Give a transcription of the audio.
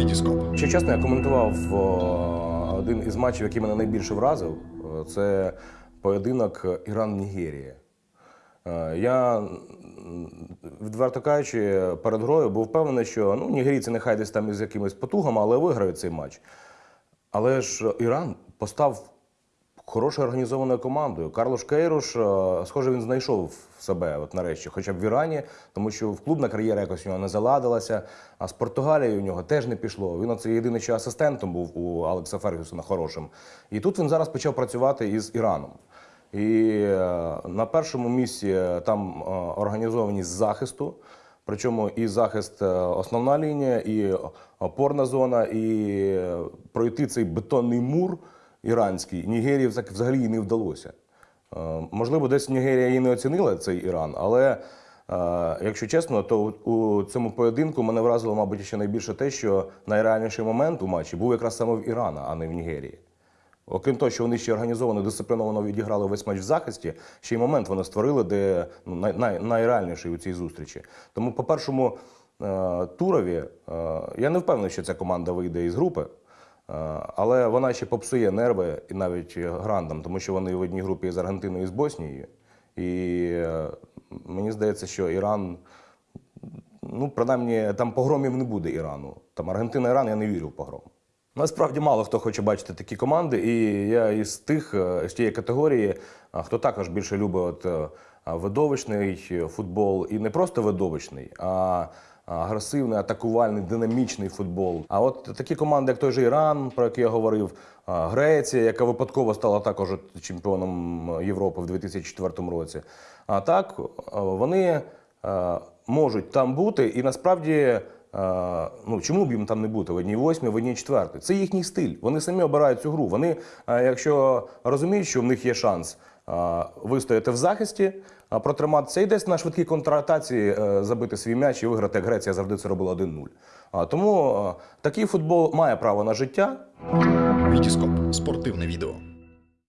Вітіскоп. Ще чесно, я коментував один із матчів, який мене найбільше вразив. Це поєдинок Іран-Нігерія. Е, Я, відверто кажучи, перед грою був впевнений, що ну, нігерійці нехай десь там із якимись потугами, але виграють цей матч. Але ж Іран постав хорошою організованою командою. Карлош Кейруш, е, схоже, він знайшов себе от нарешті, хоча б в Ірані, тому що в клубна кар'єра якось у нього не заладилася. А з Португалією у нього теж не пішло. Він оце єдиний що асистентом був у Алекса Фергюсона хорошим. І тут він зараз почав працювати із Іраном. І е, на першому місці е, там організованість захисту. Причому і захист основна лінія, і опорна зона, і пройти цей бетонний мур іранський Нігерії взагалі не вдалося. Е, Можливо, десь Нігерія і не оцінила цей Іран, але е, якщо чесно, то у цьому поєдинку мене вразило, мабуть, ще найбільше те, що найреальніший момент у матчі був якраз саме в Ірана, а не в Нігерії. Окрім того, що вони ще організовано, дисципліновано відіграли весь матч в захисті, ще й момент вони створили, де ну, най, най, найреальніший у цій зустрічі. Тому по першому е, турові я не впевнений, що ця команда вийде із групи. Е, Але вона ще попсує нерви і навіть грандам, тому що вони в одній групі з Аргентиною і з Боснією. І е, мені здається, що Іран, ну, принаймні, там погромів не буде Ірану. Там Аргентина, Іран, я не вірю в погром. Насправді мало хто хоче бачити такі команди, і я із тих, е, з тієї категорії, хто також більше любить от, е, видовищний футбол, і не просто видовищний, а агресивний, атакувальний, динамічний футбол. А от такі команди, як той же Іран, про який я говорив, Греція, яка випадково стала також чемпіоном Європи в 2004 році. А так вони можуть там бути, і насправді. Е, Ну, чому б їм там не бути в одній восьмій, в одній четвертій? Це їхній стиль. Вони самі обирають цю гру. Вони, е, якщо розуміють, що в них є шанс е, вистояти в захисті, протриматися і десь на швидкій контратації е, забити свій м'яч і виграти, як Греція завжди це робила 1-0. Тому е, такий футбол має право на життя. Вітіскоп. Спортивне відео.